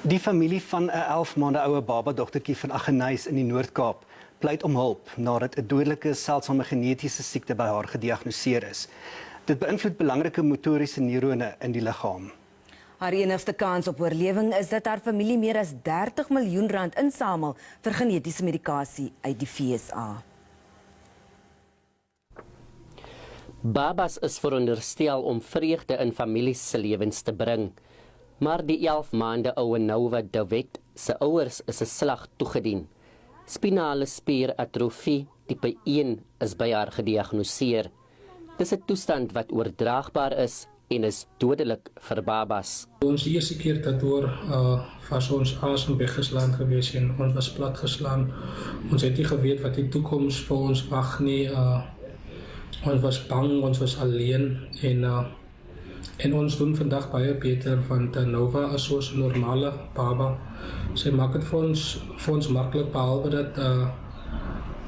Die familie van 'n 11 maande oue baba dogtertjie van Aggeneys in die Noord-Kaap pleit om hulp nadat 'n dodelike seldsame genetiese siekte by haar gediagnoseer is. Dit beïnvloed belangrike motoriese neurone in die liggaam. Haar enigste kans op oorlewing is dat haar familie meer as 30 miljoen rand insamel vir genetiese medikasie uit die FSA. Babas is veronderstel om vreugde in families se lewens te bring. Maar die 11 maande oue Nova David se ouers is 'n slag toegedien. Spinale spieratrofie tipe 1 is by haar gediagnoseer. Dis 'n toestand wat oordraagbaar is en is dodelik vir babas. Ons eerste keer dat oor uh was ons asem weggeslaan gewees en ons was plat geslaan. Ons het nie geweet wat die toekoms vir ons wag nie. Uh ons was bang, ons was alleen en uh En ons doen vandag baie beter want Nova is so 'n normale baba. Sy maak dit vir ons vir ons maklik behalwe dat uh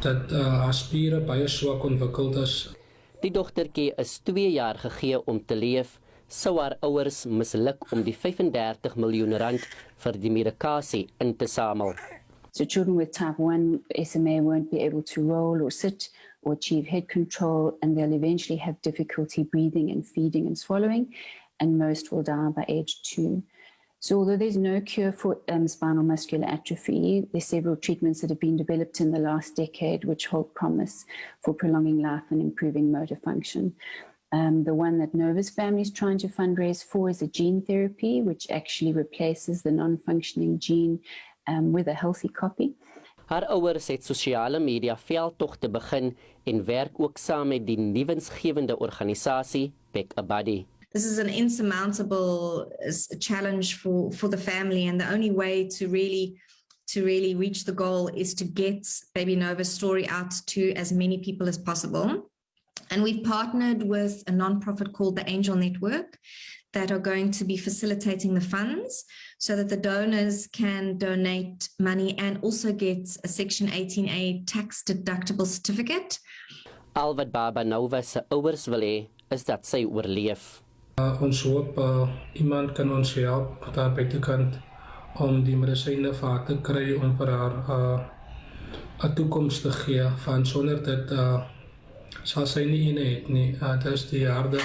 dat uh, haar spiere baie swak ontwikkeld is. Die dogtertjie is 2 jaar gegee om te leef. Sou haar ouers misluk om die 35 miljoen rand vir die medikasie in te samel. So children with type 1 SMA won't be able to roll or sit or achieve head control, and they'll eventually have difficulty breathing and feeding and swallowing, and most will die by age two. So although there's no cure for um, spinal muscular atrophy, there's several treatments that have been developed in the last decade which hold promise for prolonging life and improving motor function. Um, the one that Nova's family is trying to fundraise for is a gene therapy, which actually replaces the non-functioning gene um, with a healthy copy. Haar ouers het sosiale media veldtogte begin en werk ook saam met die nuwensgewende organisasie Back a Buddy. This is an insurmountable challenge for for the family and the only way to really to really reach the goal is to get Baby Nova's story out to as many people as possible. And we've partnered with a non-profit called the Angel Network that are going to be facilitating the funds so that the donors can donate money and also get a Section 18A tax deductible certificate. Al wat Baba Nova se ouers wil hê is dat sy oorleef. Uh, ons hoop uh, iemand kan ons help daar buitekant om die medisyne vir haar te kry om vir haar uh, 'n toekoms te gee van sonder dit uh, sal sy nie in het nie. Uh, dit is die harde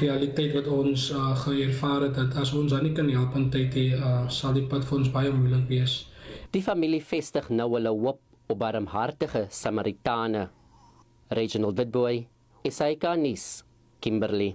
realiteit wat ons uh, geervaar het dat as ons aan nie kan help in tyd hê uh, sal die pad vir ons baie moeilik wees. Die familie vestig nou hulle hoop op barmhartige Samaritane. Regional Witboy, Isaika Nis, Kimberley.